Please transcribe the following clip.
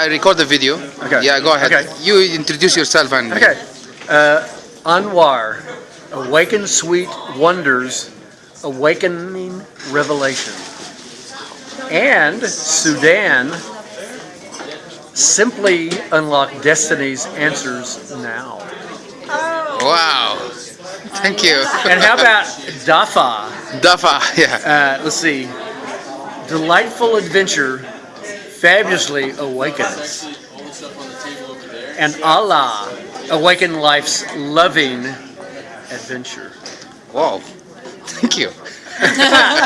I record the video. Okay. Yeah, go ahead. Okay. You introduce yourself and. Okay. Uh, Anwar, Awaken Sweet Wonders, Awakening Revelation. And Sudan, Simply Unlock Destiny's Answers Now. Wow. Thank you. And how about Dafa? Dafa, yeah. Uh, let's see. Delightful Adventure, Fabulously Awakens. And Allah, Awaken Life's Loving Adventure. Wow. Thank you.